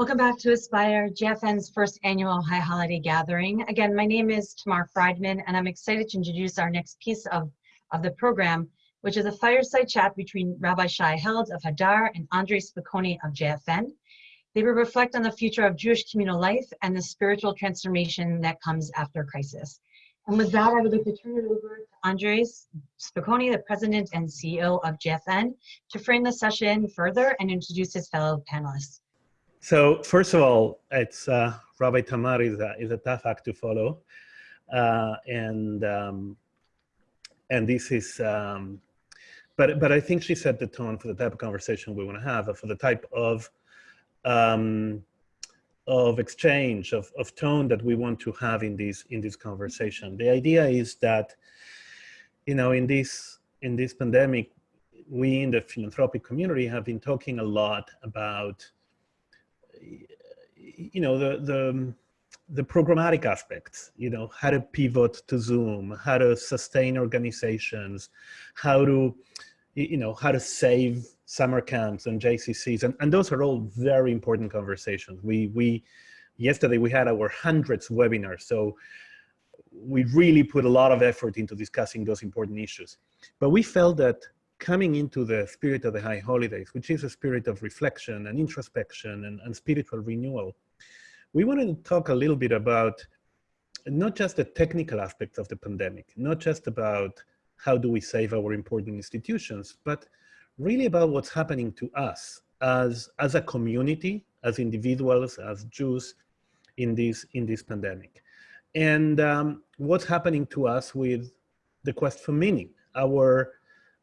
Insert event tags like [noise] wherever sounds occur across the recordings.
Welcome back to Aspire, JFN's first annual High Holiday Gathering. Again, my name is Tamar Friedman, and I'm excited to introduce our next piece of, of the program, which is a fireside chat between Rabbi Shai Held of Hadar and Andre Spokoiny of JFN. They will reflect on the future of Jewish communal life and the spiritual transformation that comes after crisis. And with that, I would like to turn it over to Andres Spokoiny, the president and CEO of JFN, to frame the session further and introduce his fellow panelists. So first of all, it's uh, Rabbi Tamar is a, is a tough act to follow. Uh, and um, and this is, um, but, but I think she set the tone for the type of conversation we want to have, for the type of um, of exchange, of, of tone that we want to have in this in this conversation. The idea is that, you know, in this in this pandemic, we in the philanthropic community have been talking a lot about you know, the, the, um, the programmatic aspects, you know, how to pivot to Zoom, how to sustain organizations, how to, you know, how to save summer camps and JCCs. And, and those are all very important conversations. We, we, yesterday we had our hundreds webinar. So we really put a lot of effort into discussing those important issues. But we felt that coming into the spirit of the high holidays, which is a spirit of reflection and introspection and, and spiritual renewal, we wanted to talk a little bit about not just the technical aspects of the pandemic, not just about how do we save our important institutions, but really about what's happening to us as, as a community, as individuals, as Jews in this, in this pandemic. And um, what's happening to us with the quest for meaning, our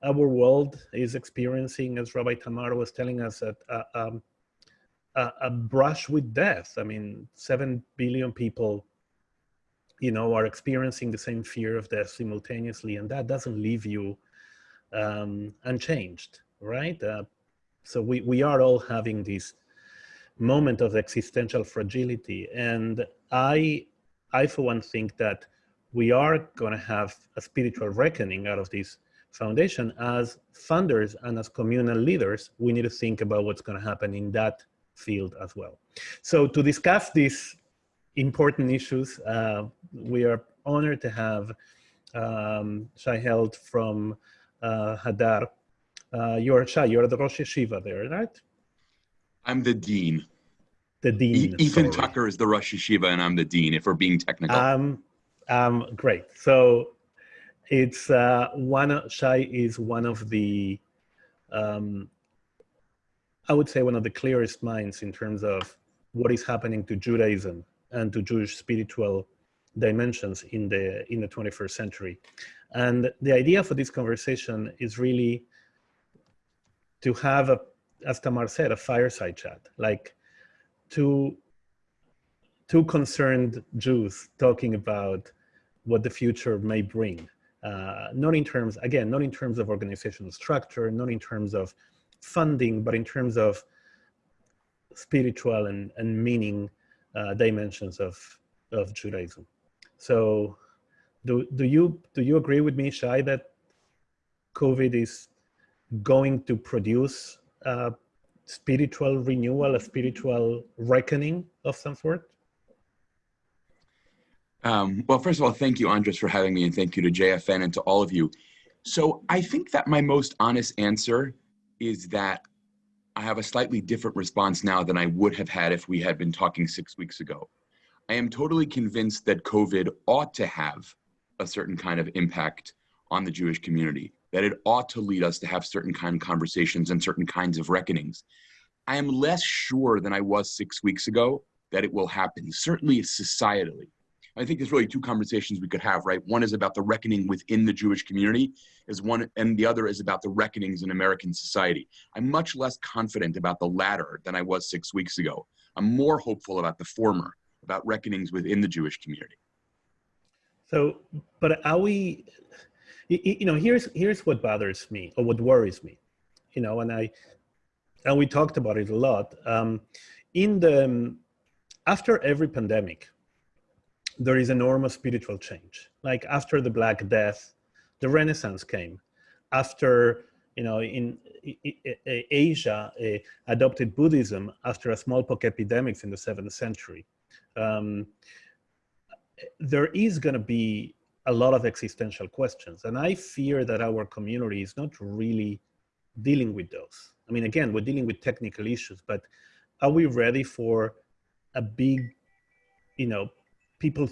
our world is experiencing, as Rabbi Tamar was telling us, a, a, a, a, brush with death. I mean, 7 billion people, you know, are experiencing the same fear of death simultaneously, and that doesn't leave you um, unchanged, right? Uh, so we, we are all having this moment of existential fragility. And I, I for one think that we are going to have a spiritual reckoning out of this Foundation, as funders and as communal leaders, we need to think about what's going to happen in that field as well. So to discuss these important issues, uh, we are honored to have um, Shai Held from uh, Hadar. Uh, you're Shai, you're the Rosh Yeshiva there, right? I'm the Dean. The Dean. E Ethan sorry. Tucker is the Rosh Yeshiva and I'm the Dean, if we're being technical. Um, um, great. So it's uh, one Shai is one of the, um, I would say one of the clearest minds in terms of what is happening to Judaism and to Jewish spiritual dimensions in the in the 21st century. And the idea for this conversation is really to have a, as Tamar said, a fireside chat, like two, two concerned Jews talking about what the future may bring uh, not in terms, again, not in terms of organizational structure, not in terms of funding, but in terms of spiritual and, and meaning uh, dimensions of, of Judaism. So do, do, you, do you agree with me, Shai, that COVID is going to produce spiritual renewal, a spiritual reckoning of some sort? Um, well, first of all, thank you, Andres, for having me, and thank you to JFN and to all of you. So I think that my most honest answer is that I have a slightly different response now than I would have had if we had been talking six weeks ago. I am totally convinced that COVID ought to have a certain kind of impact on the Jewish community, that it ought to lead us to have certain kind of conversations and certain kinds of reckonings. I am less sure than I was six weeks ago that it will happen, certainly societally. I think there's really two conversations we could have, right? One is about the reckoning within the Jewish community, is one, and the other is about the reckonings in American society. I'm much less confident about the latter than I was six weeks ago. I'm more hopeful about the former, about reckonings within the Jewish community. So, but are we, you know, here's here's what bothers me or what worries me, you know, and I, and we talked about it a lot. Um, in the after every pandemic, there is enormous spiritual change. Like after the Black Death, the Renaissance came. After, you know, in, I- I- I- Asia uh, adopted Buddhism after a smallpox epidemics in the seventh century. Um, there is going to be a lot of existential questions, and I fear that our community is not really dealing with those. I mean, again, we're dealing with technical issues, but are we ready for a big, you know, people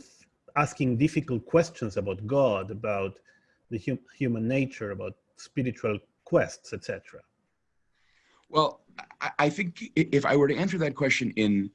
asking difficult questions about God, about the hum human nature, about spiritual quests, etc.? Well, I, I think if I were to answer that question in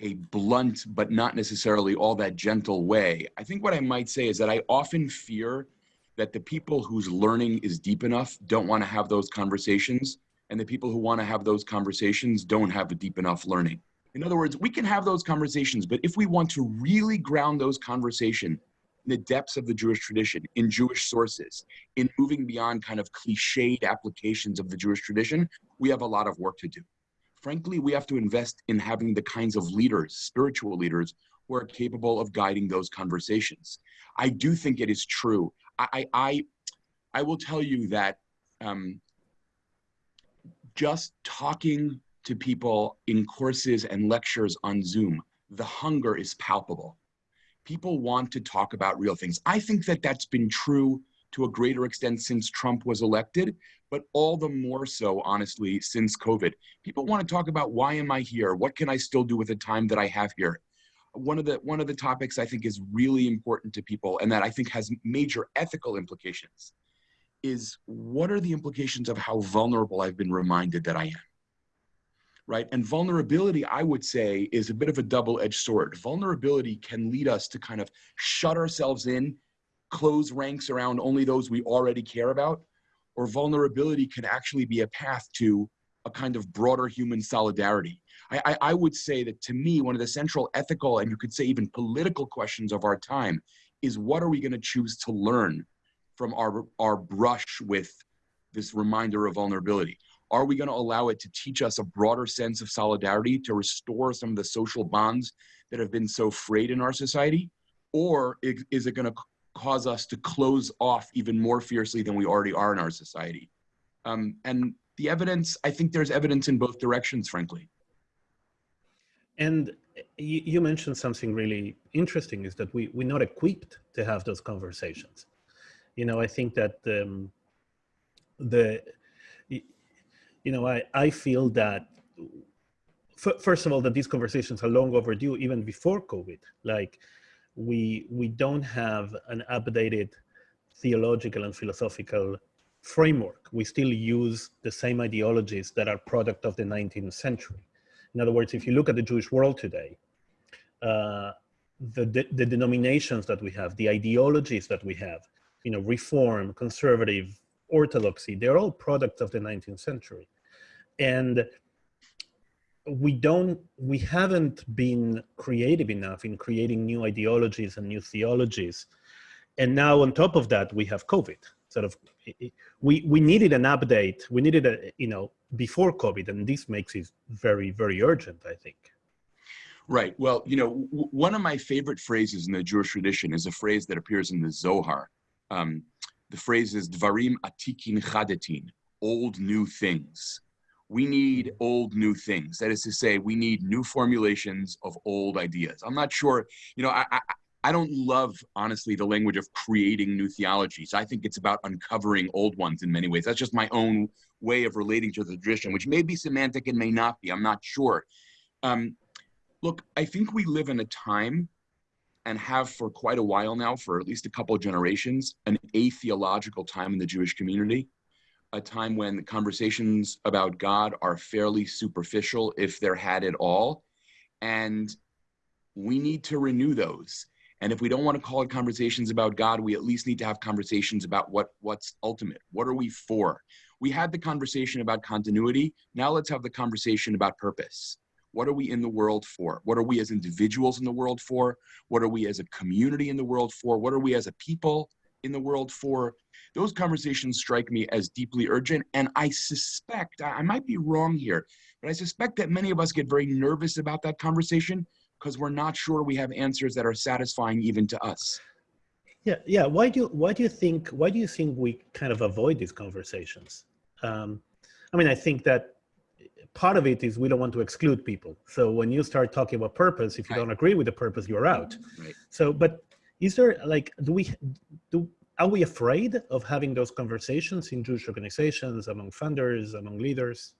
a blunt but not necessarily all that gentle way, I think what I might say is that I often fear that the people whose learning is deep enough don't want to have those conversations, and the people who want to have those conversations don't have a deep enough learning. In other words, we can have those conversations, but if we want to really ground those conversations in the depths of the Jewish tradition, in Jewish sources, in moving beyond kind of cliched applications of the Jewish tradition, we have a lot of work to do. Frankly, we have to invest in having the kinds of leaders, spiritual leaders, who are capable of guiding those conversations. I do think it is true. I, I, I will tell you that um, just talking to people in courses and lectures on Zoom, the hunger is palpable. People want to talk about real things. I think that that's been true to a greater extent since Trump was elected, but all the more so, honestly, since COVID. People want to talk about why am I here? What can I still do with the time that I have here? One of the one of the topics I think is really important to people and that I think has major ethical implications is what are the implications of how vulnerable I've been reminded that I am? Right? And vulnerability, I would say, is a bit of a double-edged sword. Vulnerability can lead us to kind of shut ourselves in close ranks around only those we already care about, or vulnerability can actually be a path to a kind of broader human solidarity. I, I, I, would say that to me, one of the central ethical and you could say even political questions of our time is what are we going to choose to learn from our, our brush with this reminder of vulnerability? Are we going to allow it to teach us a broader sense of solidarity to restore some of the social bonds that have been so frayed in our society? Or is it going to cause us to close off even more fiercely than we already are in our society. Um, and the evidence, I think there's evidence in both directions, frankly. And you, you mentioned something really interesting is that we, we're not equipped to have those conversations. You know, I think that um, the, you know, I, I feel that first of all, that these conversations are long overdue even before COVID. Like we we don't have an updated theological and philosophical framework. We still use the same ideologies that are product of the 19th century. In other words, if you look at the Jewish world today, uh, the, the, the denominations that we have, the ideologies that we have, you know, reform, conservative, orthodoxy, they're all products of the 19th century. And we don't we haven't been creative enough in creating new ideologies and new theologies. And now on top of that we have covid. Sort of we we needed an update. We needed a you know before covid and this makes it very very urgent i think. Right. Well you know one of my favorite phrases in the jewish tradition is a phrase that appears in the zohar. Um, the phrase is dvarim atikin chadetin old new things we need old new things. That is to say, we need new formulations of old ideas. I'm not sure, you know, I, I, I don't love, honestly, the language of creating new theologies. I think it's about uncovering old ones in many ways. That's just my own way of relating to the tradition, which may be semantic and may not be. I'm not sure. Um, look, I think we live in a time and have for quite a while now, for at least a couple of generations, an atheological time in the Jewish community a time when conversations about God are fairly superficial, if they're had at all. And we need to renew those. And if we don't want to call it conversations about God, we at least need to have conversations about what, what's ultimate. What are we for? We had the conversation about continuity. Now let's have the conversation about purpose. What are we in the world for? What are we as individuals in the world for? What are we as a community in the world for? What are we as a people in the world for? Those conversations strike me as deeply urgent. And I suspect, I might be wrong here, but I suspect that many of us get very nervous about that conversation because we're not sure we have answers that are satisfying even to us. Yeah, yeah. Why do why do you think why do you think we kind of avoid these conversations? Um, I mean, I think that part of it is we don't want to exclude people. So when you start talking about purpose, if you Right. don't agree with the purpose, you're out. Mm-hmm. Right. So, but is there like, do we, do, are we afraid of having those conversations in Jewish organizations, among funders, among leaders?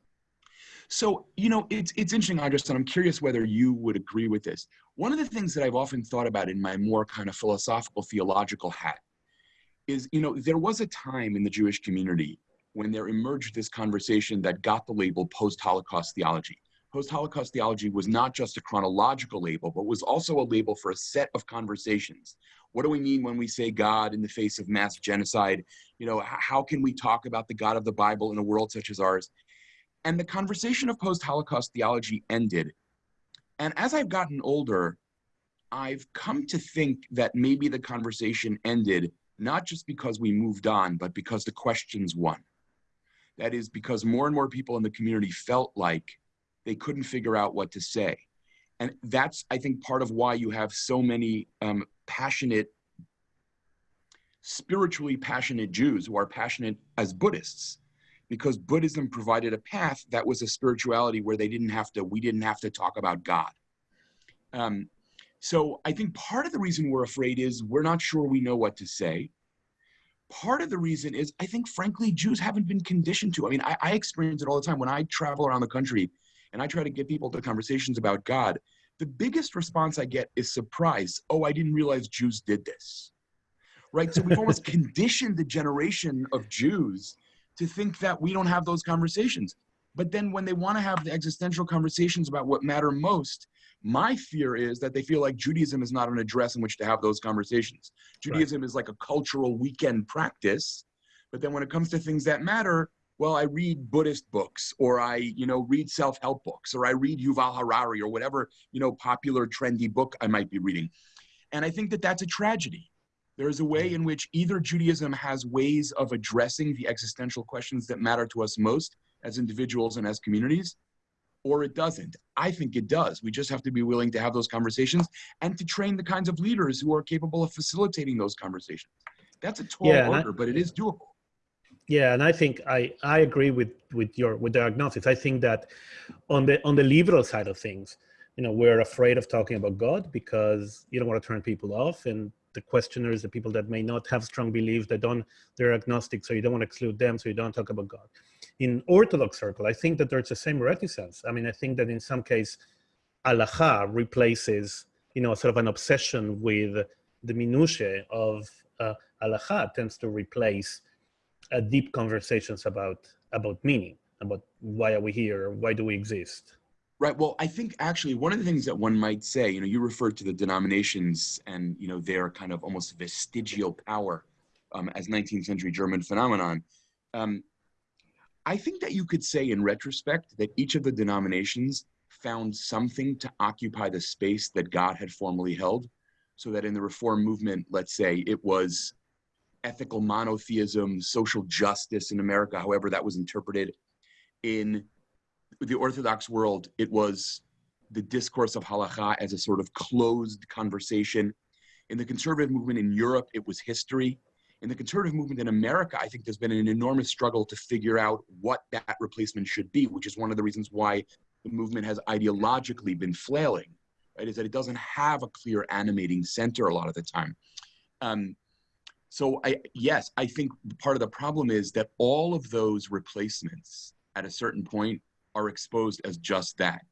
So, you know, it's it's interesting, Andres, and I'm curious whether you would agree with this. One of the things that I've often thought about in my more kind of philosophical, theological hat is, you know, there was a time in the Jewish community when there emerged this conversation that got the label post-Holocaust theology. Post-Holocaust theology was not just a chronological label, but was also a label for a set of conversations. What do we mean when we say God in the face of mass genocide? You know, how can we talk about the God of the Bible in a world such as ours? And the conversation of post Holocaust theology ended. And as I've gotten older, I've come to think that maybe the conversation ended not just because we moved on, but because the questions won. That is because more and more people in the community felt like they couldn't figure out what to say. And that's, I think, part of why you have so many um, passionate, spiritually passionate Jews who are passionate as Buddhists because Buddhism provided a path that was a spirituality where they didn't have to, we didn't have to talk about God. Um, so I think part of the reason we're afraid is we're not sure we know what to say. Part of the reason is I think, frankly, Jews haven't been conditioned to. I mean, I, I experience it all the time when I travel around the country and I try to get people to conversations about God. The biggest response I get is surprise. Oh, I didn't realize Jews did this. Right? So we've almost [laughs] conditioned the generation of Jews to think that we don't have those conversations. But then when they want to have the existential conversations about what matter most, my fear is that they feel like Judaism is not an address in which to have those conversations. Judaism is like a cultural weekend practice. But then when it comes to things that matter, well, I read Buddhist books or I, you know, read self-help books or I read Yuval Harari or whatever, you know, popular trendy book I might be reading. And I think that that's a tragedy. There is a way mm. in which either Judaism has ways of addressing the existential questions that matter to us most as individuals and as communities, or it doesn't. I think it does. We just have to be willing to have those conversations and to train the kinds of leaders who are capable of facilitating those conversations. That's a tall Yeah, and I- order, but it is doable. Yeah, and I think I, I agree with, with your with the diagnosis. I think that on the on the liberal side of things, you know, we're afraid of talking about God because you don't want to turn people off, and the questioners, the people that may not have strong beliefs, they don't, they're agnostic, so you don't want to exclude them, so you don't talk about God. In Orthodox circle, I think that there's the same reticence. I mean, I think that in some case, halacha replaces, you know, sort of an obsession with the minutiae of uh, tends to replace uh, deep conversations about about meaning, about why are we here, why do we exist. Right. Well, I think actually one of the things that one might say, you know, you referred to the denominations and you know their kind of almost vestigial power um, as 19th century German phenomenon. Um, I think that you could say in retrospect that each of the denominations found something to occupy the space that God had formerly held. So that in the Reform movement, let's say it was ethical monotheism, social justice in America, however that was interpreted. In the Orthodox world, it was the discourse of halacha as a sort of closed conversation. In the conservative movement in Europe, it was history. In the conservative movement in America, I think there's been an enormous struggle to figure out what that replacement should be, which is one of the reasons why the movement has ideologically been flailing, right? Is that it doesn't have a clear animating center a lot of the time. Um, so I, yes, I think part of the problem is that all of those replacements at a certain point are exposed as just that,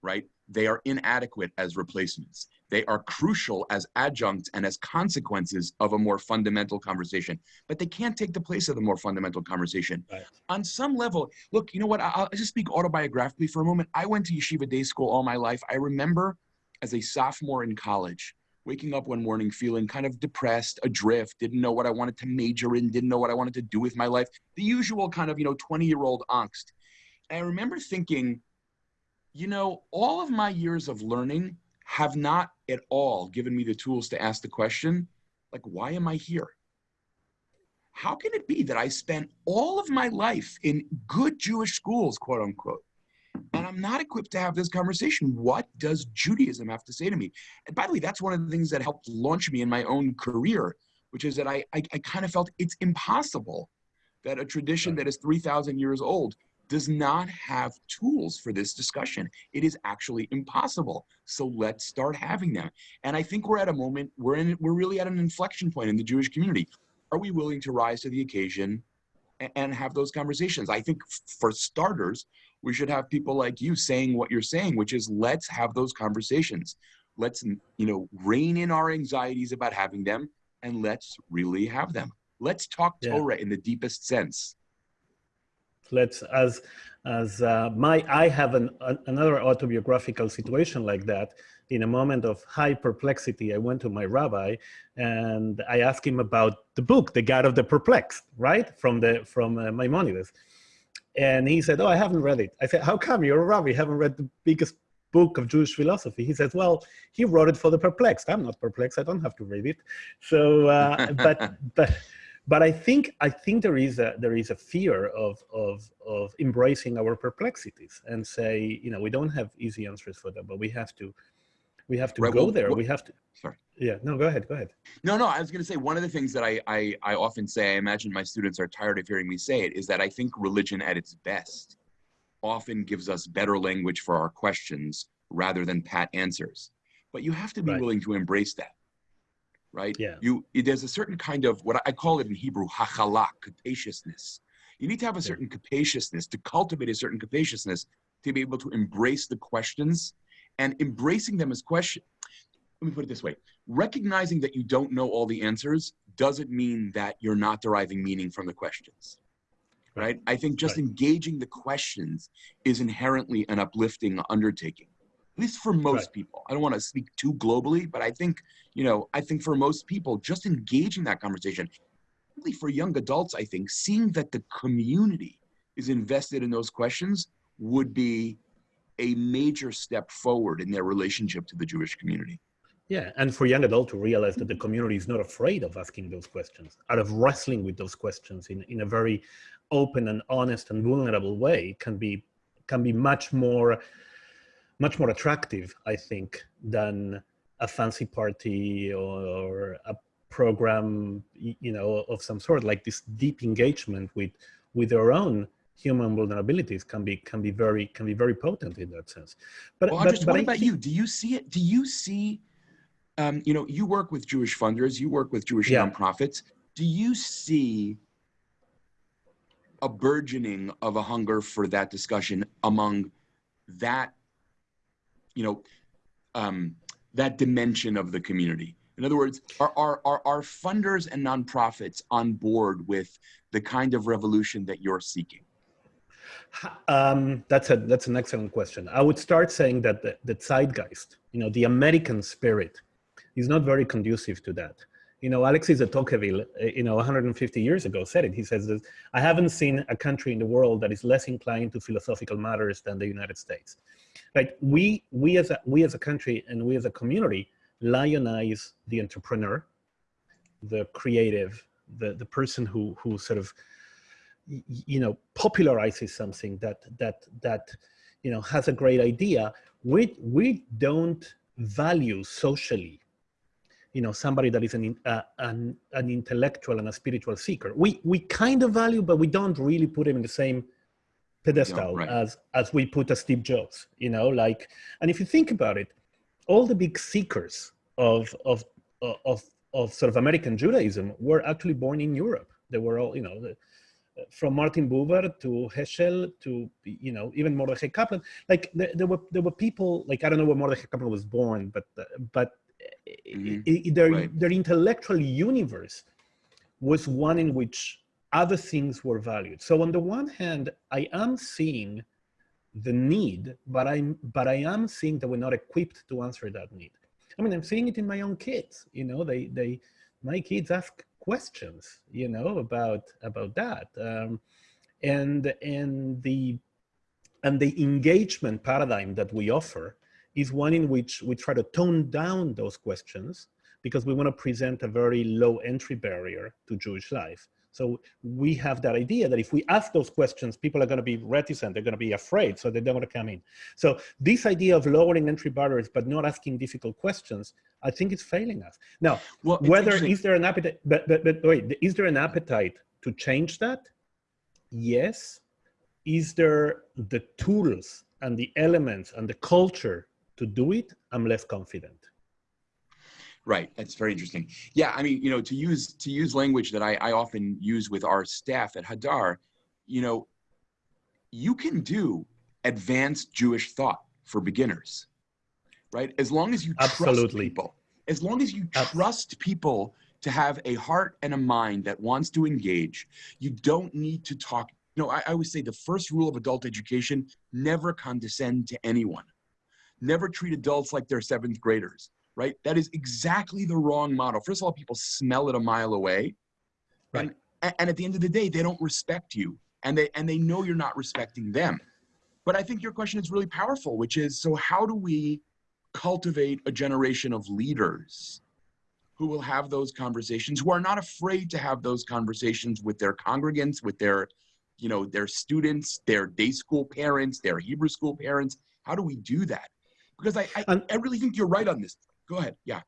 right? They are inadequate as replacements. They are crucial as adjuncts and as consequences of a more fundamental conversation, but they can't take the place of the more fundamental conversation. Right. On some level, look, you know what? I'll just speak autobiographically for a moment. I went to yeshiva day school all my life. I remember as a sophomore in college, waking up one morning feeling kind of depressed, adrift, didn't know what I wanted to major in, didn't know what I wanted to do with my life. The usual kind of, you know, 20 year old angst. And I remember thinking, you know, all of my years of learning have not at all given me the tools to ask the question, like, why am I here? How can it be that I spent all of my life in good Jewish schools, quote unquote, and I'm not equipped to have this conversation? What does Judaism have to say to me? And by the way, that's one of the things that helped launch me in my own career, which is that I, I, I kind of felt it's impossible that a tradition that is 3,000 years old does not have tools for this discussion. It is actually impossible. So let's start having them. And I think we're at a moment, we're in, we're really at an inflection point in the Jewish community. Are we willing to rise to the occasion and have those conversations? I think for starters, we should have people like you saying what you're saying, which is let's have those conversations. Let's, you know, rein in our anxieties about having them and let's really have them. Let's talk Yeah. Torah in the deepest sense. Let's as as uh, my i have an, an, another autobiographical situation like that. In a moment of high perplexity i went to my rabbi and i asked him about the book the Guide of the Perplexed right? From the from uh, maimonides. And he said oh i haven't read it. I said how come? You're a rabbi. You haven't read the biggest book of jewish philosophy. He says well he wrote it for the perplexed. I'm not perplexed. I don't have to read it. So uh, but but but I think I think there is a there is a fear of of of embracing our perplexities and say you know we don't have easy answers for them, but we have to we have to Right, go well, there. what- we have to. Sorry. Yeah. No. Go ahead. Go ahead. No, no, I was going to say one of the things that I, I, I often say, I imagine my students are tired of hearing me say it, is that I think religion at its best often gives us better language for our questions rather than pat answers. But you have to be Right. willing to embrace that, right? Yeah. You there's a certain kind of what I call it in Hebrew, hachala, capaciousness. You need to have a certain capaciousness to cultivate a certain capaciousness to be able to embrace the questions and embracing them as question. Let me put it this way: recognizing that you don't know all the answers doesn't mean that you're not deriving meaning from the questions. Right? I think just Right. engaging the questions is inherently an uplifting undertaking. At least for most Right. people. I don't want to speak too globally, but I think, you know, I think for most people, just engaging that conversation, really for young adults, I think, seeing that the community is invested in those questions would be a major step forward in their relationship to the Jewish community. Yeah, and for young adults to realize that the community is not afraid of asking those questions, out of wrestling with those questions in, in a very open and honest and vulnerable way can be can be much more much more attractive, I think, than a fancy party or a program, you know, of some sort. Like this deep engagement with with their own human vulnerabilities can be can be very can be very potent in that sense. But Well, but, Andres, but what I about you? Do you see it? Do you see, um, you know, you work with Jewish funders, you work with Jewish Yeah. nonprofits. Do you see a burgeoning of a hunger for that discussion among that, you know, um, that dimension of the community? In other words, are, are, are, are funders and nonprofits on board with the kind of revolution that you're seeking? Um, that's a that's an excellent question. I would start saying that the, the zeitgeist, you know, the American spirit, is not very conducive to that. You know, Alexis de Tocqueville, uh, you know, 150 years ago said it. He says I haven't seen a country in the world that is less inclined to philosophical matters than the United States. Like we we as a we as a country and we as a community lionize the entrepreneur, the creative, the the person who who sort of you know popularizes something that that that you know has a great idea. We we don't value socially you know somebody that is an uh, an, an intellectual and a spiritual seeker. We we kind of value but we don't really put him in the same pedestal right. as as we put a steve jobs you know like and if you think about it all the big seekers of of of of sort of american judaism were actually born in europe they were all you know the, from Martin Buber to Heschel to you know even Mordechai Kaplan, like there, there were there were people like I don't know where Mordechai Kaplan was born, but uh, but Mhm. i- their Right. their intellectual universe was one in which other things were valued. So on the one hand, I am seeing the need, but I'm but I am seeing that we're not equipped to answer that need. I mean, I'm seeing it in my own kids. You know, they they my kids ask questions, you know, about about that, um, and and the and the engagement paradigm that we offer is one in which we try to tone down those questions because we want to present a very low entry barrier to Jewish life. So we have that idea that if we ask those questions, people are going to be reticent, they're going to be afraid, so they don't want to come in. So this idea of lowering entry barriers but not asking difficult questions, I think it's failing us. Now, Well, whether is there an appetite but, but but wait is there an appetite to change that yes is there the tools and the elements and the culture to do it? I'm less confident. Right. That's very interesting. Yeah. I mean, you know, to use to use language that I, I often use with our staff at Hadar, you know, you can do advanced Jewish thought for beginners, right? As long as you trust people, as long as you trust people to have a heart and a mind that wants to engage, you don't need to talk. You know, I, I always say the first rule of adult education: never condescend to anyone. Never treat adults like they're seventh graders right? That is exactly the wrong model. First of all, people smell it a mile away. Right. And, and at the end of the day, they don't respect you and they, and they know you're not respecting them. But I think your question is really powerful, which is, so how do we cultivate a generation of leaders who will have those conversations, who are not afraid to have those conversations with their congregants, with their, you know, their students, their day school parents, their Hebrew school parents. How do we do that? Because I, I, I really think you're right on this. Go ahead. Yeah.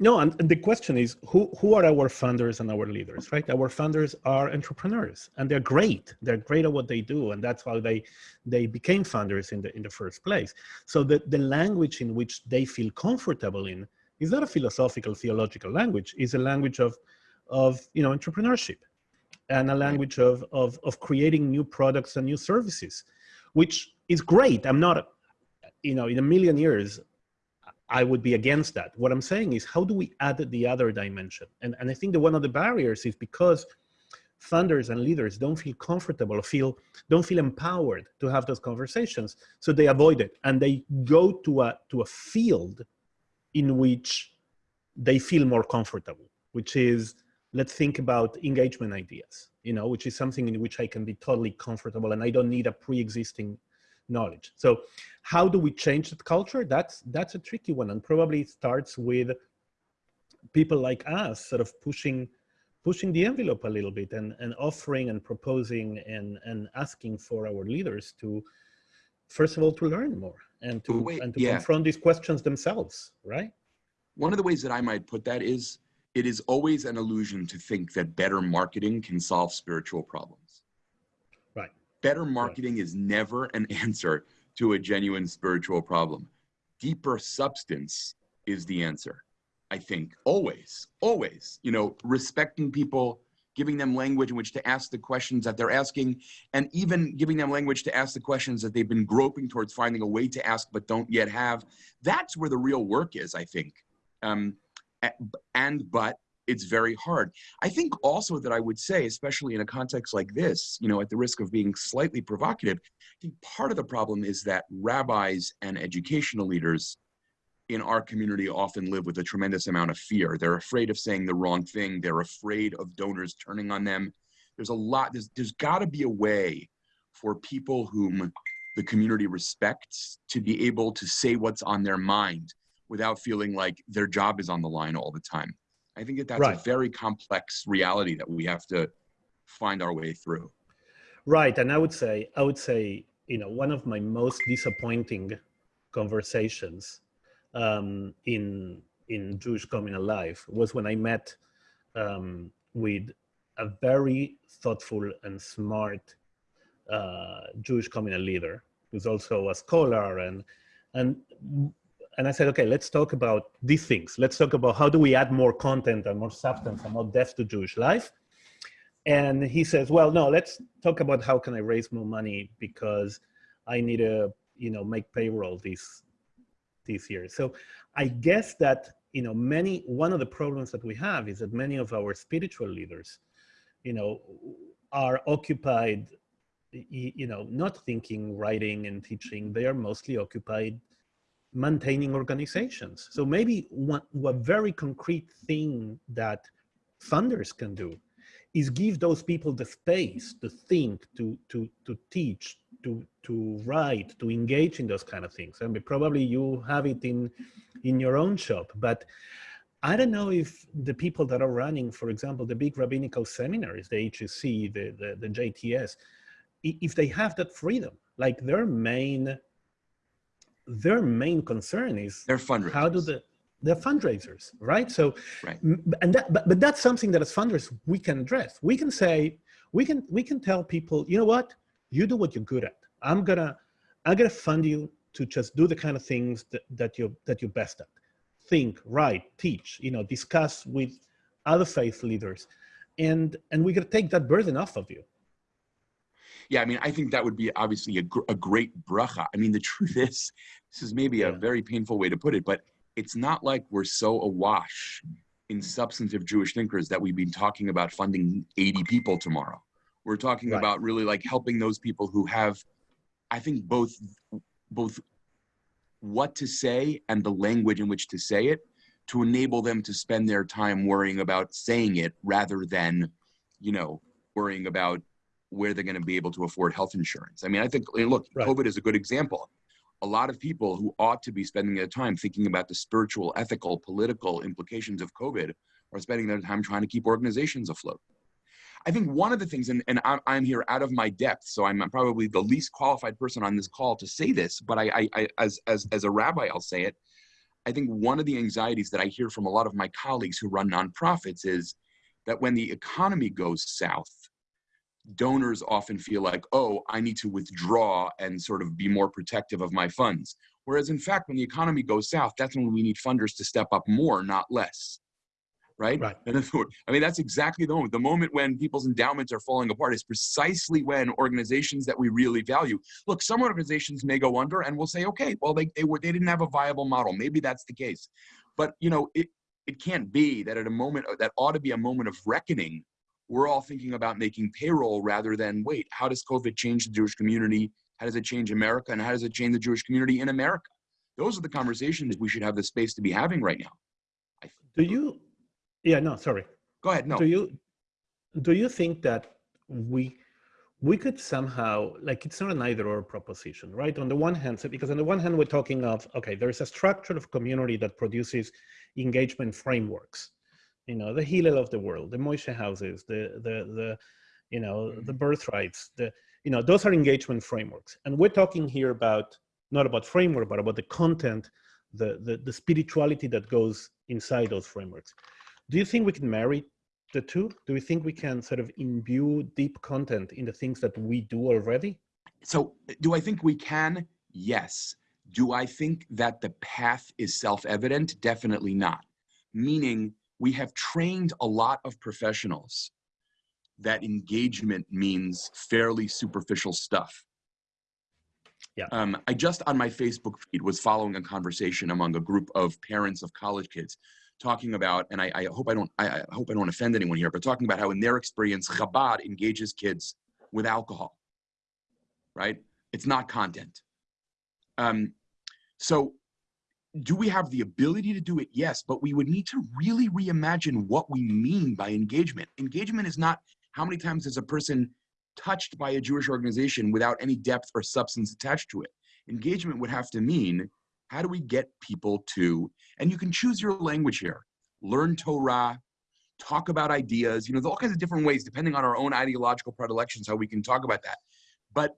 No, and the question is who who are our funders and our leaders, right? Our funders are entrepreneurs and they're great. They're great at what they do, and that's why they they became funders in the in the first place. So the, the language in which they feel comfortable in is not a philosophical, theological language, it's a language of of you know entrepreneurship and a language of of of creating new products and new services, which is great. I'm not, you know, in a million years, I would be against that. What I'm saying is, how do we add the other dimension? And, and I think that one of the barriers is because funders and leaders don't feel comfortable, feel don't feel empowered to have those conversations, so they avoid it and they go to a to a field in which they feel more comfortable, which is let's think about engagement ideas, you know, which is something in which I can be totally comfortable and I don't need a pre-existing knowledge. So how do we change that culture? That's that's a tricky one, and probably it starts with people like us sort of pushing pushing the envelope a little bit and, and offering and proposing and, and asking for our leaders to first of all to learn more and to Wait, and to yeah. confront these questions themselves, right? One of the ways that I might put that is it is always an illusion to think that better marketing can solve spiritual problems. Better marketing is never an [laughs] answer to a genuine spiritual problem. Deeper substance is the answer. I think always, always, you know, respecting people, giving them language in which to ask the questions that they're asking, and even giving them language to ask the questions that they've been groping towards finding a way to ask but don't yet have. That's where the real work is, I think. Um, and but it's very hard. I think also that I would say, especially in a context like this, you know, at the risk of being slightly provocative, I think part of the problem is that rabbis and educational leaders in our community often live with a tremendous amount of fear. They're afraid of saying the wrong thing. They're afraid of donors turning on them. There's a lot, there's, there's got to be a way for people whom the community respects to be able to say what's on their mind without feeling like their job is on the line all the time. I think that that's a very complex reality that we have to find our way through. Right, and I would say, I would say, you know, one of my most disappointing conversations um, in in Jewish communal life was when I met um, with a very thoughtful and smart uh, Jewish communal leader who's also a scholar and and and I said, okay, let's talk about these things. Let's talk about how do we add more content and more substance and more depth to Jewish life. And he says, well, no, let's talk about how can I raise more money because I need to, you know, make payroll this this year. So I guess that, you know, many one of the problems that we have is that many of our spiritual leaders, you know, are occupied, you know, not thinking, writing, and teaching. They are mostly occupied maintaining organizations. So maybe one, one very concrete thing that funders can do is give those people the space to think, to to to teach, to to write, to engage in those kind of things. I mean, probably you have it in in your own shop, but I don't know if the people that are running, for example, the big rabbinical seminaries, the HUC, the the, the JTS, if they have that freedom, like their main their main concern is They're fundraisers. how do the they're fundraisers right so Right. and that but, but that's something that as funders we can address we can say we can we can tell people you know what you do what you're good at. I'm gonna, I'm gonna fund you to just do the kind of things that, that you're that you're best at. Think, write, teach, you know, discuss with other faith leaders, and and we're gonna take that burden off of you. Yeah, I mean, I think that would be obviously a, gr- a great bracha. I mean, the truth [laughs] is, this is maybe a Yeah. very painful way to put it, but it's not like we're so awash in substantive Jewish thinkers that we've been talking about funding 80 people tomorrow. We're talking Right. about really like helping those people who have, I think, both both what to say and the language in which to say it to enable them to spend their time worrying about saying it rather than, you know, worrying about where they're going to be able to afford health insurance. I mean, I think, eh, look, Right. COVID is a good example. A lot of people who ought to be spending their time thinking about the spiritual, ethical, political implications of COVID are spending their time trying to keep organizations afloat. I think one of the things, and, and I'm, I'm here out of my depth, so I'm probably the least qualified person on this call to say this, but I, I, I as, as, as a rabbi, I'll say it. I think one of the anxieties that I hear from a lot of my colleagues who run nonprofits is that when the economy goes south, donors often feel like, oh, I need to withdraw and sort of be more protective of my funds. Whereas, in fact, when the economy goes south, that's when we need funders to step up more, not less. Right? Right. In other words, I mean, that's exactly the moment. The moment when people's endowments are falling apart is precisely when organizations that we really value. Look, some organizations may go under, and we'll say, okay, well, they they were they didn't have a viable model. Maybe that's the case, but you know, it it can't be that at a moment that ought to be a moment of reckoning we're all thinking about making payroll rather than wait, how does COVID change the Jewish community? How does it change America? And how does it change the Jewish community in America? Those are the conversations we should have the space to be having right now. I, Do you? Yeah, no, sorry. go ahead. No. Do you do you think that we we could somehow like it's not an either or proposition, right? On the one hand, so because on the one hand we're talking of okay, there's a structure of community that produces engagement frameworks, you know, the Hillel of the world, the Moishe houses, the the the you know the mm-hmm. birthrights, the you know those are engagement frameworks, and we're talking here about not about framework, but about the content, the the, the spirituality that goes inside those frameworks. Do you think we can marry the two? Do we think we can sort of imbue deep content in the things that we do already? So, do I think we can? Yes. Do I think that the path is self evident? Definitely not. Meaning, we have trained a lot of professionals that engagement means fairly superficial stuff. Yeah. Um, I just on my Facebook feed was following a conversation among a group of parents of college kids talking about, and I, I hope I don't, I, I hope I don't offend anyone here, but talking about how in their experience, Chabad engages kids with alcohol, right? It's not content. Um, so do we have the ability to do it? Yes, but we would need to really reimagine what we mean by engagement. Engagement is not how many times is a person touched by a Jewish organization without any depth or substance attached to it. Engagement would have to mean how do we get people to, and you can choose your language here, learn Torah, talk about ideas, you know, all kinds of different ways depending on our own ideological predilections, how we can talk about that. But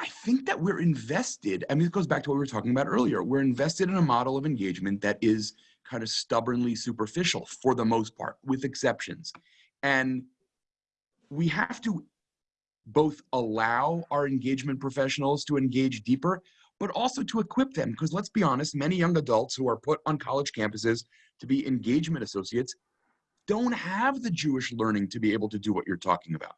I think that we're invested. I mean, it goes back to what we were talking about earlier. We're invested in a model of engagement that is kind of stubbornly superficial for the most part, with exceptions. And we have to both allow our engagement professionals to engage deeper, but also to equip them. Because let's be honest, many young adults who are put on college campuses to be engagement associates don't have the Jewish learning to be able to do what you're talking about.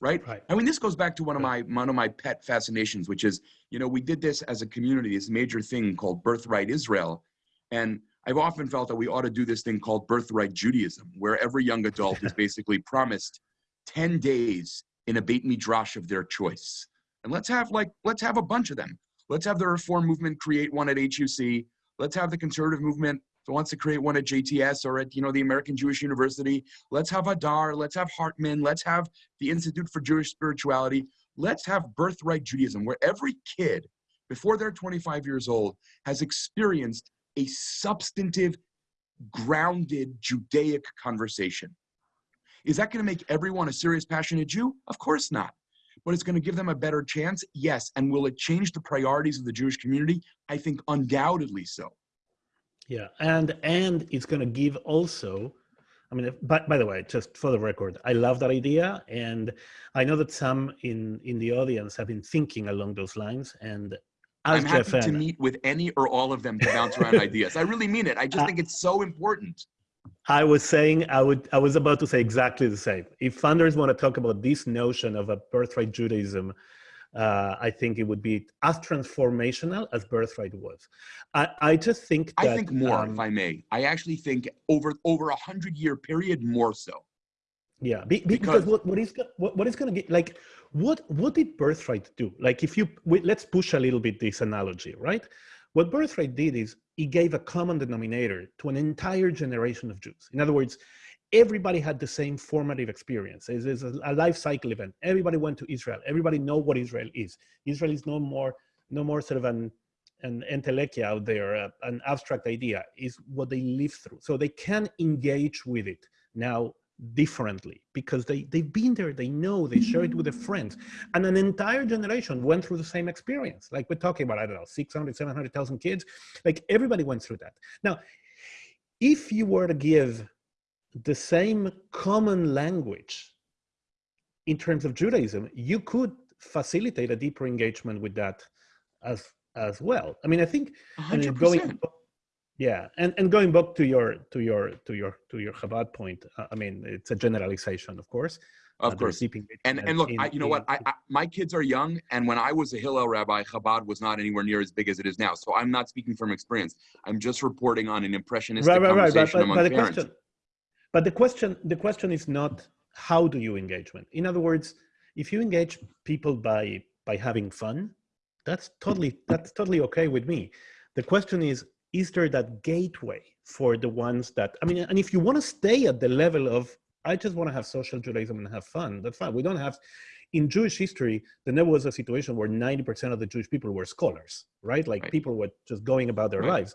Right? Right. I mean, this goes back to one of my one of my pet fascinations, which is, you know, we did this as a community, this major thing called Birthright Israel, and I've often felt that we ought to do this thing called Birthright Judaism, where every young adult is [laughs] basically promised 10 days in a Beit Midrash of their choice. And let's have like, let's have a bunch of them. Let's have the Reform Movement create one at HUC. Let's have the Conservative Movement that wants to create one at JTS or at, you know, the American Jewish University. Let's have Hadar. Let's have Hartman. Let's have the Institute for Jewish Spirituality. Let's have Birthright Judaism, where every kid before they're 25 years old has experienced a substantive, grounded Judaic conversation. Is that going to make everyone a serious, passionate Jew? Of course not. But it's going to give them a better chance? Yes. And will it change the priorities of the Jewish community? I think undoubtedly so. Yeah, and and it's going to give also I mean, if- by, by the way, just for the record, I love that idea. And I know that some in, in the audience have been thinking along those lines. And I'm happy to meet with any or all of them to bounce around [laughs] ideas. I really mean it. I just think it's so important. I was saying, I would, I was about to say exactly the same. If funders want to talk about this notion of a birthright Judaism, uh, I think it would be as transformational as birthright was. I, I just think that, I think more, um, if I may. I actually think over over a hundred year period, more so. Yeah, be, be- Because- because what, what is what, what is going to get like what what did birthright do? Like if you we, let's push a little bit this analogy, right? What birthright did is it gave a common denominator to an entire generation of Jews. In other words, everybody had the same formative experience. It's, a, life cycle event. Everybody went to Israel. Everybody know what Israel is. Israel is no more no more sort of an an entelequia out there, uh, an abstract idea. Is what they live through. So they can engage with it now differently because they, they've been there, they know, they share it with their friends. And an entire generation went through the same experience. Like we're talking about, I don't know, 600, 700,000 kids. Like everybody went through that. Now, if you were to give the same common language in terms of Judaism, you could facilitate a deeper engagement with that as as well. I mean, I think A and hundred then going percent. yeah and and going back to your to your to your to your chabad point uh, i mean it's a generalization of course Uh, Of there's course. And and look, in- I, you know what? I, I, my kids are young, and when I was a Hillel rabbi, Chabad was not anywhere near as big as it is now. So I'm not speaking from experience. I'm just reporting on an impressionistic right right right but, conversation but, among but the parents. question but the question the question is not how do you engagement in other words if you engage people by by having fun that's totally that's totally okay with me. The question is is there that gateway for the ones that i mean and if you want to stay at the level of i just want to have social judaism and have fun that's fine. We don't have in jewish history there never was a situation where 90% of the jewish people were scholars right? Like Right. people were just going about their Right. lives.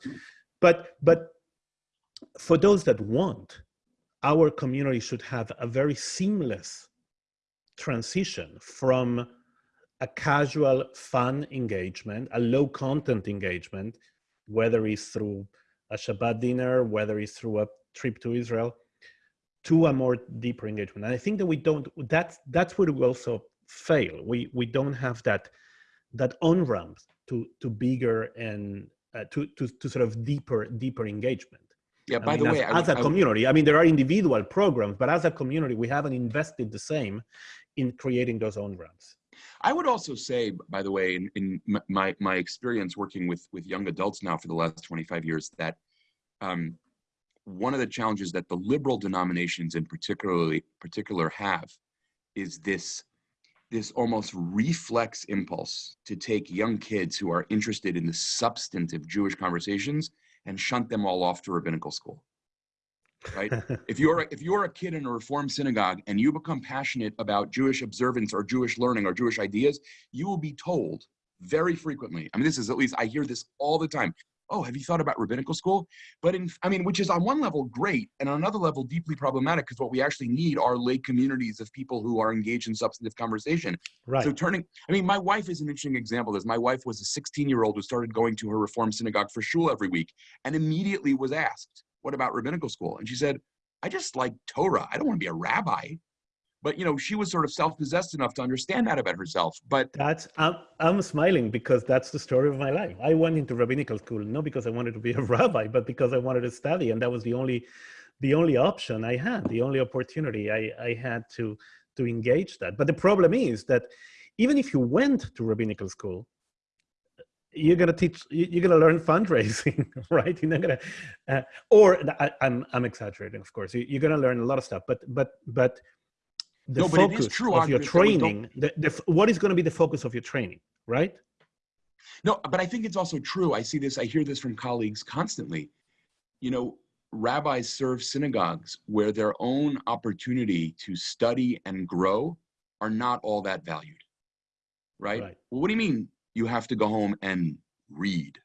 But but for those that want our community should have a very seamless transition from a casual fun engagement a low content engagement whether it's through a shabbat dinner whether it's through a trip to israel to a more deeper engagement. And i think that we don't that's that's where we also fail. We we don't have that that on ramp to to bigger and uh, to, to to sort of deeper deeper engagement Yeah. I By mean, the as, way, I, as a I community, I mean, there are individual programs, but as a community, we haven't invested the same in creating those own ramps. I would also say, by the way, in, in my my experience working with with young adults now for the last 25 years, that um, one of the challenges that the liberal denominations in particularly particular have is this this almost reflex impulse to take young kids who are interested in the substantive Jewish conversations and shunt them all off to rabbinical school. Right? [laughs] if you're a, if you're a kid in a reform synagogue and you become passionate about Jewish observance or Jewish learning or Jewish ideas, you will be told very frequently. I mean, this is at least I hear this all the time. Oh, have you thought about rabbinical school? But in, I mean, which is on one level great, and on another level deeply problematic because what we actually need are lay communities of people who are engaged in substantive conversation. right. So turning, I mean, my wife is an interesting example. As my wife was a 16 year old who started going to her reform synagogue for shul every week, and immediately was asked, "What about rabbinical school?" And she said, "I just like Torah. I don't want to be a rabbi." But you know, she was sort of self-possessed enough to understand that about herself. But That's I'm, I'm smiling because that's the story of my life. I went into rabbinical school not because I wanted to be a [laughs] rabbi, but because I wanted to study, and that was the only the only option I had, the only opportunity I, I had to to engage that. But the problem is that even if you went to rabbinical school, you're gonna teach, you- you're gonna learn fundraising, [laughs] right? You're not gonna, uh, or I, I'm I'm exaggerating, of course. You're gonna learn a lot of stuff, but but but the No, but it is focus true, of your training, the, the, what is going to be the focus of your training, right? No, but I think it's also true. I see this, I hear this from colleagues constantly. You know, rabbis serve synagogues where their own opportunity to study and grow are not all that valued. Right? Right. Well, what do you mean you have to go home and read?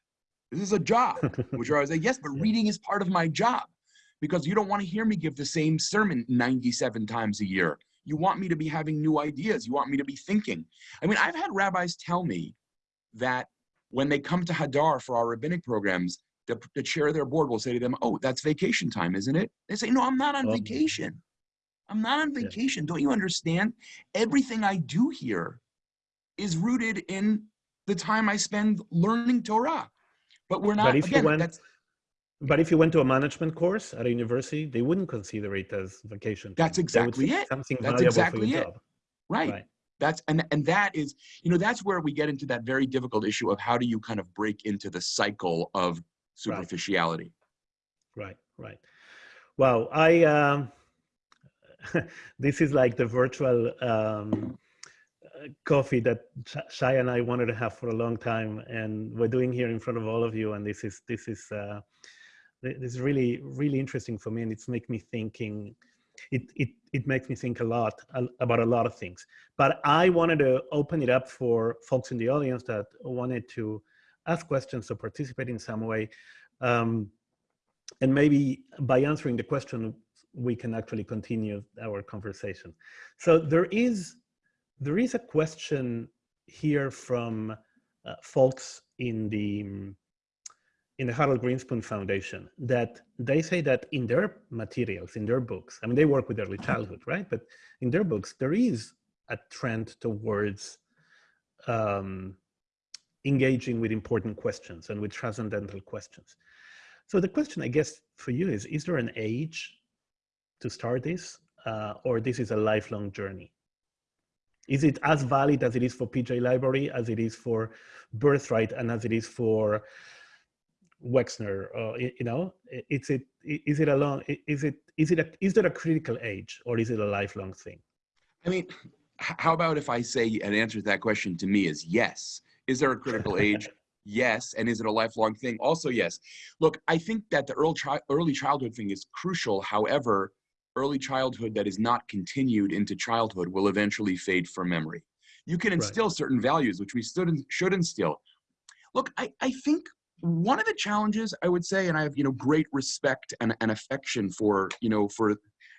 This is a job, [laughs] which I was like, yes, but Yeah. reading is part of my job because you don't want to hear me give the same sermon 97 times a year. You want me to be having new ideas. You want me to be thinking. I mean, I've had rabbis tell me that when they come to Hadar for our rabbinic programs, the, the chair of their board will say to them, "Oh, that's vacation time, isn't it?" They say, "No, I'm not on vacation. I'm not on Yeah. vacation. Don't you understand? Everything I do here is rooted in the time I spend learning Torah." But we're not. But if you again, went- that's But if you went to a management course at a university, they wouldn't consider it as vacation. That's time. Exactly it. Something That's valuable exactly for your it. job. right. Right. That's and and that is, you know, that's where we get into that very difficult issue of how do you kind of break into the cycle of superficiality. Right, right. Wow, I um, [laughs] this is like the virtual um, coffee that Sh- Shai and I wanted to have for a long time, and we're doing here in front of all of you. And this is this is uh, is really really interesting for me, and it's make me thinking. It it it makes me think a lot about a lot of things. But I wanted to open it up for folks in the audience that wanted to ask questions or participate in some way. Um, and maybe by answering the question, we can actually continue our conversation. So there is there is a question here from uh, folks in the in the Harold Grinspoon Foundation that they say that in their materials, in their books, I mean, they work with early childhood, right? But in their books, there is a trend towards um, engaging with important questions and with transcendental questions. So the question, I guess, for you is: Is there an age to start this, uh, or this is a lifelong journey? Is it as valid as it is for PJ Library, as it is for Birthright, and as it is for Wexner? Uh, or you know, is it is it a long? Is it is it a, is there a critical age, or is it a lifelong thing? I mean, how about if I say an answer to that question to me is yes? Is there a critical age? [laughs] Yes. And is it a lifelong thing? Also, yes. Look, I think that the early, chi- early childhood thing is crucial. However, early childhood that is not continued into childhood will eventually fade from memory. You can Right. instill certain values, which we should, should instill. Look, I, I think one of the challenges I would say, and I have, you know, great respect and, and affection for, you know, for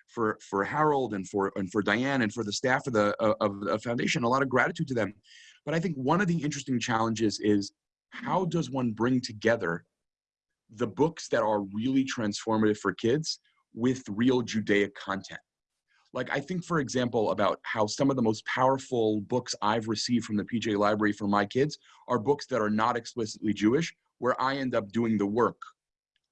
for for Harold and for and for Diane and for the staff of the of the foundation. A lot of gratitude to them. But I think one of the interesting challenges is how does one bring together the books that are really transformative for kids with real Judaic content. Like I think, for example, about how some of the most powerful books I've received from the PJ Library for my kids are books that are not explicitly Jewish, where I end up doing the work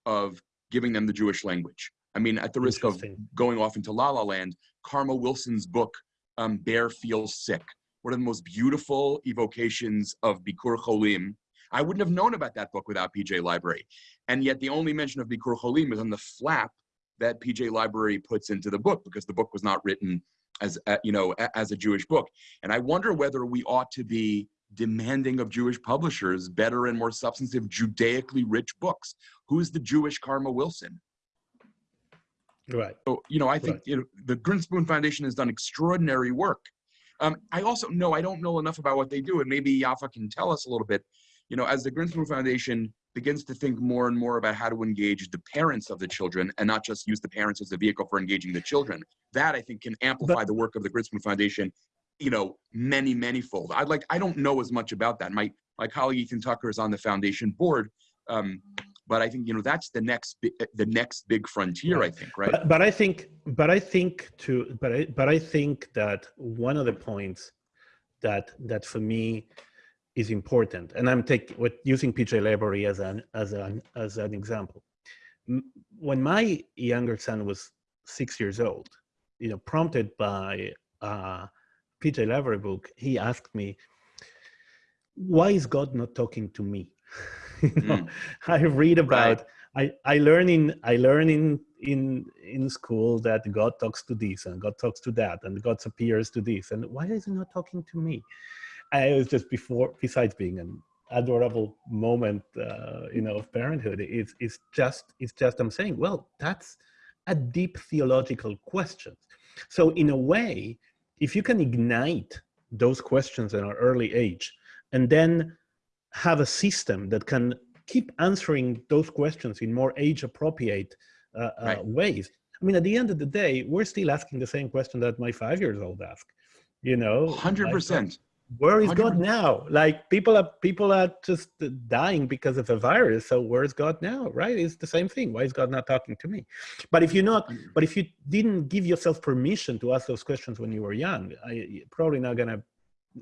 of giving them the Jewish language. I mean, at the risk of going off into La La Land, Karma Wilson's book, um, Bear Feels Sick, one of the most beautiful evocations of Bikur Cholim. I wouldn't have known about that book without PJ Library. And yet the only mention of Bikur Cholim is on the flap that PJ Library puts into the book because the book was not written as, a, you know, as a Jewish book. And I wonder whether we ought to be demanding of Jewish publishers better and more substantive Judaically rich books. Who's the Jewish Karma Wilson? Right. So, you know, I think Right. you know, the Grinspoon Foundation has done extraordinary work. Um, I also know I don't know enough about what they do, and maybe Yafa can tell us a little bit. You know, as the Grinspoon Foundation begins to think more and more about how to engage the parents of the children and not just use the parents as a vehicle for engaging the children, that I think can amplify the work of the Grinspoon Foundation. You know, many, many fold. I'd like I don't know as much about that. My my colleague Ethan Tucker is on the foundation board, um, but I think you know that's the next the next big frontier. I think, right? But, but I think, but I think to, but I, but I think that one of the points that that for me is important, and I'm taking with using PJ Library as an as an as an example. When my younger son was six years old, you know, prompted by a PJ Library book, he asked me, "Why is God not talking to me?" [laughs] you know, Mm. I read about I, I learn in I learn in in in school that God talks to this and God talks to that and God appears to this and why is he not talking to me? And it was just before besides being an adorable moment uh, you know of parenthood it's it's just it's just I'm saying well that's a deep theological question. So in a way, if you can ignite those questions in an early age and then have a system that can keep answering those questions in more age appropriate uh, uh, ways. I mean, at the end of the day, we're still asking the same question that my five years old asked. You know, Hundred like, percent. Where is God 100%. now? Like people are people are just dying because of a virus. So where is God now? Right? It's the same thing. Why is God not talking to me? But if you're not, but if you didn't give yourself permission to ask those questions when you were young, I, you're probably not gonna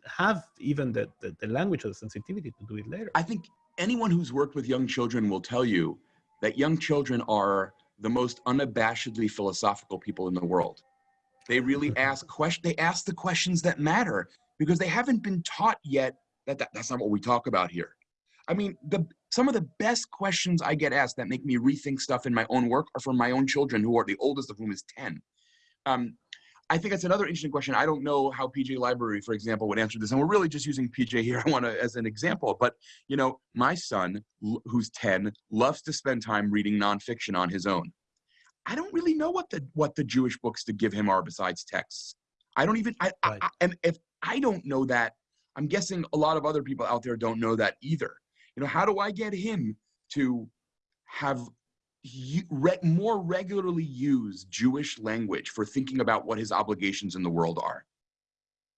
have even the, the, the language or the sensitivity to do it later. I think anyone who's worked with young children will tell you that young children are the most unabashedly philosophical people in the world. They really [laughs] ask question. They ask the questions that matter because they haven't been taught yet that, that that's not what we talk about here. I mean, the some of the best questions I get asked that make me rethink stuff in my own work are from my own children, who are the oldest of whom is ten. Um, I think that's another interesting question. I don't know how PJ Library, for example, would answer this, and we're really just using PJ here. [laughs] I want to as an example, but you know, my son, who's ten, loves to spend time reading nonfiction on his own. I don't really know what the what the Jewish books to give him are besides texts. I don't even. I, Right. I, I and if I don't know that, I'm guessing a lot of other people out there don't know that either. You know, how do I get him to have re- more regularly use Jewish language for thinking about what his obligations in the world are?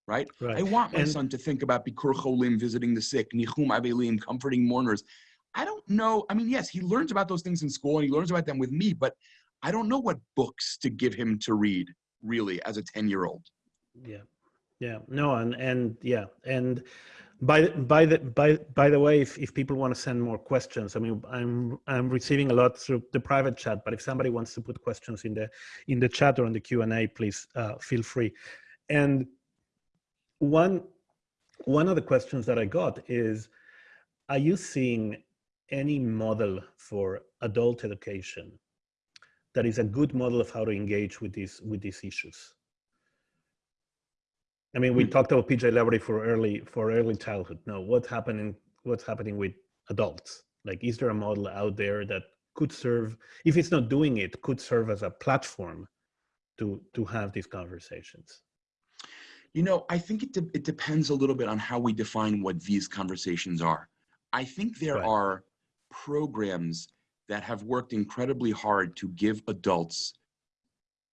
Right? Right. I want my And- son to think about Bikur Cholim, visiting the sick, Nichum Avelim, comforting mourners. I don't know. I mean, yes, he learns about those things in school and he learns about them with me, but I don't know what books to give him to read really as a 10 year old. Yeah, yeah, no, and and yeah, and by the- by the by by the way, if, if people want to send more questions, I mean, I'm I'm receiving a lot through the private chat, but if somebody wants to put questions in the in the chat or in the Q and A, please uh, feel free. And one one of the questions that I got is, are you seeing any model for adult education that is a good model of how to engage with these with these issues? I mean, we Hmm. talked about PJ Library for early for early childhood. Now, what's happening? What's happening with adults? Like, is there a model out there that could serve, if it's not doing it, could serve as a platform to to have these conversations? You know, I think it, de- it depends a little bit on how we define what these conversations are. I think there Right. are programs that have worked incredibly hard to give adults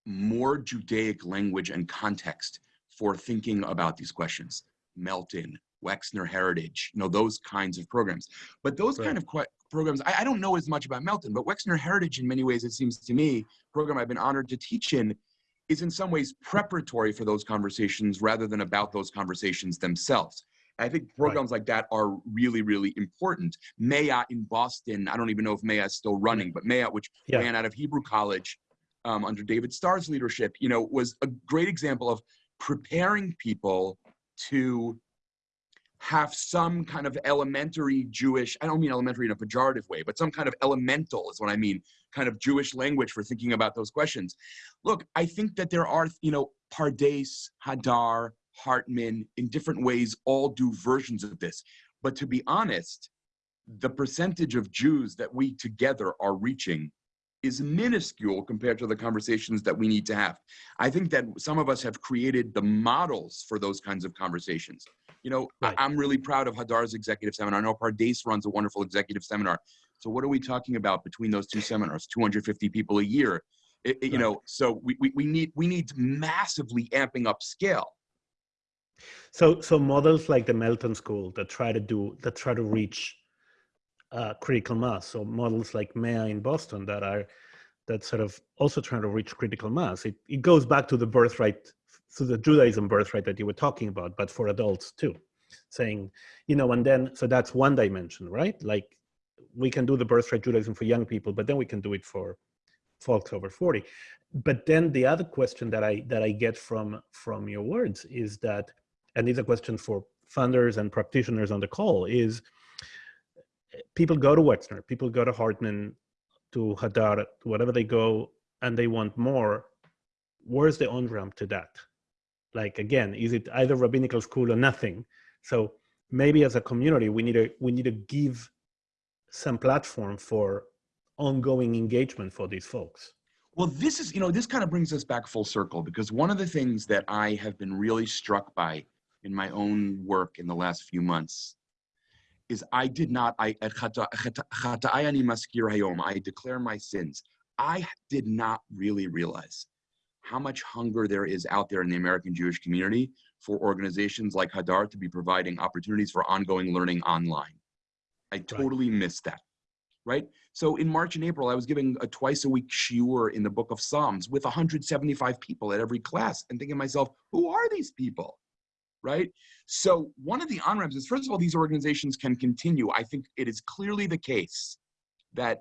more Judaic language and context for thinking about these questions. Melton, Wexner Heritage, you know, those kinds of programs. But those Right. kind of programs, I, I don't know as much about Melton, but Wexner Heritage, in many ways, it seems to me, program I've been honored to teach in, is in some ways preparatory for those conversations rather than about those conversations themselves. I think programs like that are really, really important. Me'ah in Boston, I don't even know if Me'ah is still running, but Me'ah, which Yeah. ran out of Hebrew College um, under David Starr's leadership, you know, was a great example of preparing people to have some kind of elementary Jewish, I don't mean elementary in a pejorative way, but some kind of elemental is what I mean, kind of Jewish language for thinking about those questions. Look, I think that there are, you know, Pardes, Hadar, Hartman, in different ways, all do versions of this. But to be honest, the percentage of Jews that we together are reaching is minuscule compared to the conversations that we need to have. I think that some of us have created the models for those kinds of conversations. You know, Right. I, am really proud of Hadar's executive seminar. I know Pardes runs a wonderful executive seminar. So what are we talking about between those two seminars? 250 people a year. It- it- you Right. know, so we, we, we need we need massively amping up scale. So so models like the Melton School that try to do that try to reach uh, critical mass. So models like Me'ah in Boston that are that sort of also trying to reach critical mass. It it goes back to the birthright, to the Judaism birthright that you were talking about, but for adults too, saying you know, and then so that's one dimension, right? Like we can do the birthright Judaism for young people, but then we can do it for folks over 40 but then the other question that i that i get from from your words is that and it's a question for funders and practitioners on the call is people go to wexner people go to hartman to hadar to whatever they go and they want more. Where's the on ramp to that? Like again is it either rabbinical school or nothing? So maybe as a community we need to we need to give some platform for ongoing engagement for these folks. Well, this is, you know, this kind of brings us back full circle because one of the things that I have been really struck by in my own work in the last few months is I did not, I, eh, eh, mazkir hayom, I declare my sins. I did not really realize how much hunger there is out there in the American Jewish community for organizations like Hadar to be providing opportunities for ongoing learning online. I totally missed that, right? So in March and April, I was giving a twice a week shiur in the book of Psalms with 175 people at every class and thinking to myself, who are these people? Right? So one of the on-ramps is, first of all, these organizations can continue. I think it is clearly the case that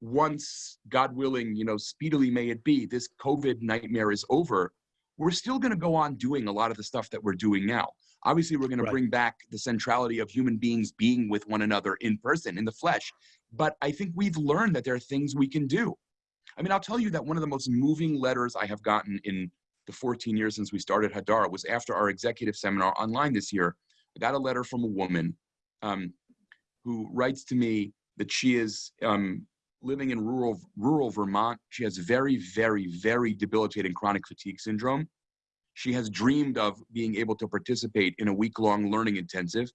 once, God willing, you know, speedily may it be, this COVID nightmare is over, we're still going to go on doing a lot of the stuff that we're doing now. Obviously, we're going to Right. bring back the centrality of human beings being with one another in person, in the flesh. But I think we've learned that there are things we can do. I mean, I'll tell you that one of the most moving letters I have gotten in the 14 years since we started Hadar was after our executive seminar online this year. I got a letter from a woman um, who writes to me that she is um, living in rural rural Vermont. She has very, very, very debilitating chronic fatigue syndrome. She has dreamed of being able to participate in a week-long learning intensive,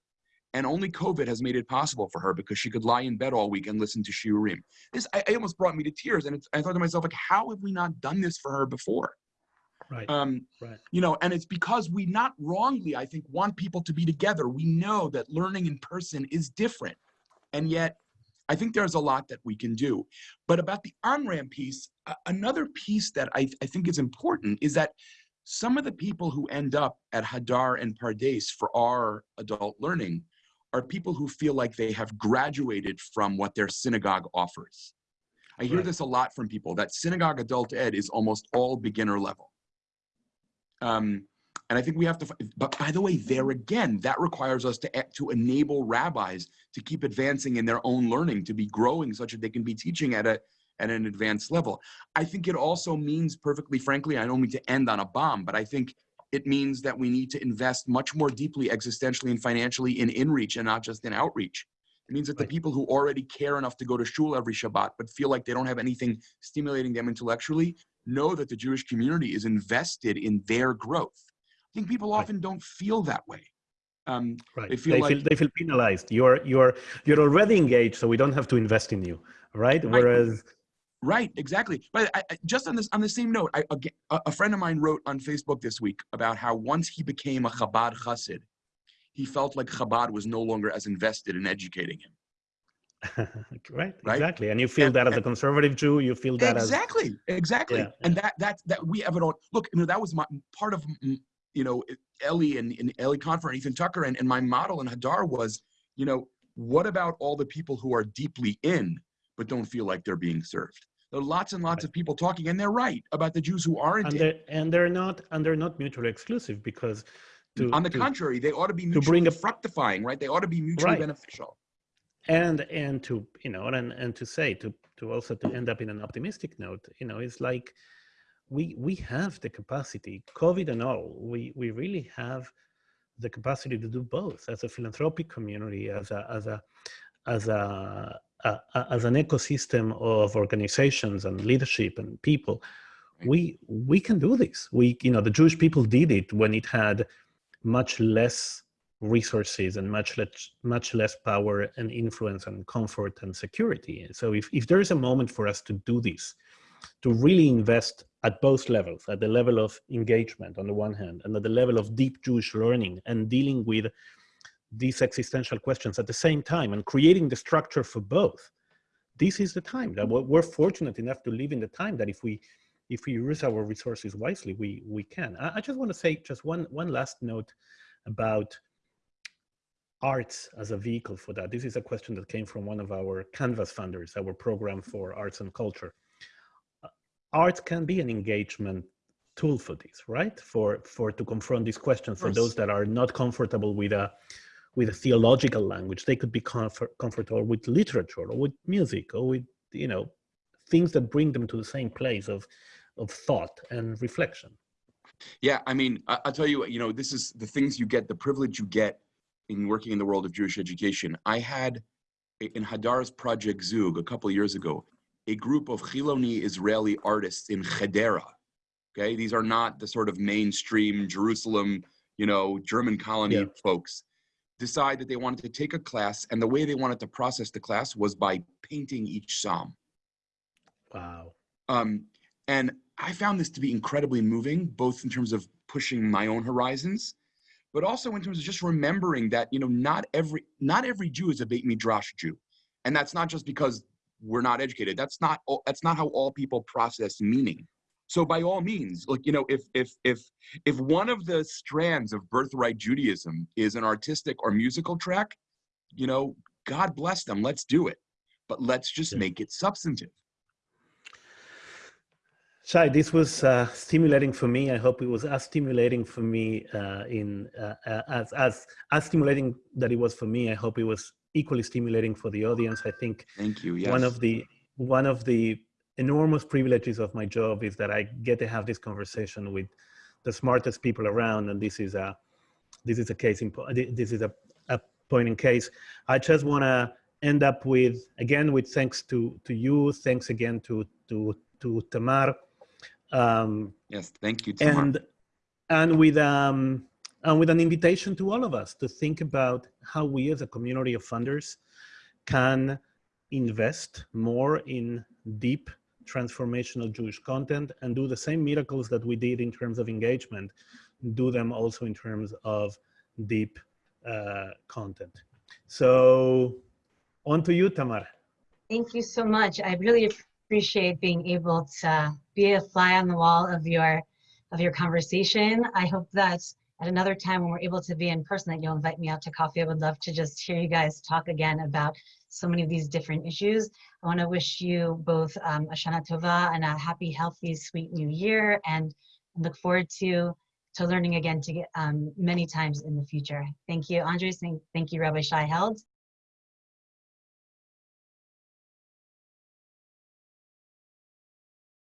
and only COVID has made it possible for her because she could lie in bed all week and listen to shiurim. This I, it almost brought me to tears, and I thought to myself, like, how have we not done this for her before? Right. Um, Right. you know, and it's because we not wrongly, I think, want people to be together. We know that learning in person is different, and yet I think there's a lot that we can do. But about the on-ramp piece, a- another piece that I, I think is important is that some of the people who end up at Hadar and Pardes for our adult learning are people who feel like they have graduated from what their synagogue offers. I hear Right. this a lot from people that synagogue adult ed is almost all beginner level. Um, and I think we have to, but by the way, there again, that requires us to, to enable rabbis to keep advancing in their own learning, to be growing such that they can be teaching at a, at an advanced level. I think it also means, perfectly frankly, I don't mean to end on a bomb, but I think it means that we need to invest much more deeply existentially and financially in inreach and not just in outreach. It means that the people who already care enough to go to shul every Shabbat, but feel like they don't have anything stimulating them intellectually, know that the Jewish community is invested in their growth. I think people often don't feel that way. Um, Right. They They feel feel, like- they feel penalized. You're you're you're already engaged, so we don't have to invest in you, right? Right. Whereas, Right, exactly. But I, I, just on this on the same note, I, aga a, a friend of mine wrote on Facebook this week about how once he became a Chabad Chassid, he felt like Chabad was no longer as invested in educating him. [laughs] right, Right? exactly. And you feel And- that as a conservative Jew, you feel that as exactly, exactly. Yeah, And that that that we have it all. Look, you know, that was my part of mm, you know Elie and, and Elie Kaunfer and Ethan Tucker and, and my model in Hadar was, you know, what about all the people who are deeply in but don't feel like they're being served? There are lots and lots Right. of people talking, and they're right about the Jews who aren't and in. they're and they're not and they're not mutually exclusive because to, On the to- contrary, they ought to be to mutually bring a- fructifying, right? They ought to be mutually Right. beneficial. And and to you know and and to say to to also to end up in an optimistic note you know it's like we we have the capacity covid and all we we really have the capacity to do both as a philanthropic community as a as a as a, a, a- as an ecosystem of organizations and leadership and people. We we can do this. We you know the jewish people did it when it had much less resources and much less much less power and influence and comfort and security. So if, if there is a moment for us to do this to really invest at both levels at the level of engagement on the one hand and at the level of deep jewish learning and dealing with these existential questions at the same time and creating the structure for both this is the time that we're fortunate enough to live in the time that if we if we use our resources wisely we we can. I, I just want to say just one one last note about arts as a vehicle for that. This is a question that came from one of our Canvas funders, our program for arts and culture. Uh, Art can be an engagement tool for this, right? For for to confront these questions for those that are not comfortable with a with a theological language. They could be comfort, comfortable with literature or with music or with you know things that bring them to the same place of of thought and reflection. Yeah, I mean, I, I'll tell you, you know, this is the things you get, the privilege you get in working in the world of Jewish education. I had in Hadar's Project Zug a couple of years ago, a group of Chiloni Israeli artists in Hadera. Okay, these are not the sort of mainstream Jerusalem, you know, German colony Yeah. folks. Decide that they wanted to take a class, and the way they wanted to process the class was by painting each psalm. Wow. Um, and I found this to be incredibly moving, both in terms of pushing my own horizons, but also in terms of just remembering that you know not every not every Jew is a Beit Midrash Jew, and that's not just because we're not educated. That's not that's not how all people process meaning. So by all means, like you know, if if if if one of the strands of birthright Judaism is an artistic or musical track, you know, God bless them. Let's do it, but let's just make it substantive. Shai, this was uh, stimulating for me. I hope it was as stimulating for me uh, in uh, uh, as as as stimulating that it was for me. I hope it was equally stimulating for the audience. I think Thank you. Yes. one of the one of the enormous privileges of my job is that I get to have this conversation with the smartest people around, and this is a this is a case in this is a, a point in case. I just want to end up with again with thanks to to you, thanks again to to to Tamar, um, yes. Thank you, Tamar. and and with um and with an invitation to all of us to think about how we as a community of funders can invest more in deep transformational Jewish content and do the same miracles that we did in terms of engagement, do them also in terms of deep uh, content. So on to you, Tamar. Thank you so much. I really appreciate being able to be a fly on the wall of your of your conversation. I hope that at another time when we're able to be in person that you'll invite me out to coffee. I would love to just hear you guys talk again about so many of these different issues. I want to wish you both um, a Shana Tova and a happy, healthy, sweet new year and look forward to to learning again to get um, many times in the future. Thank you, Andres. Thank, thank you, Rabbi Shai Held.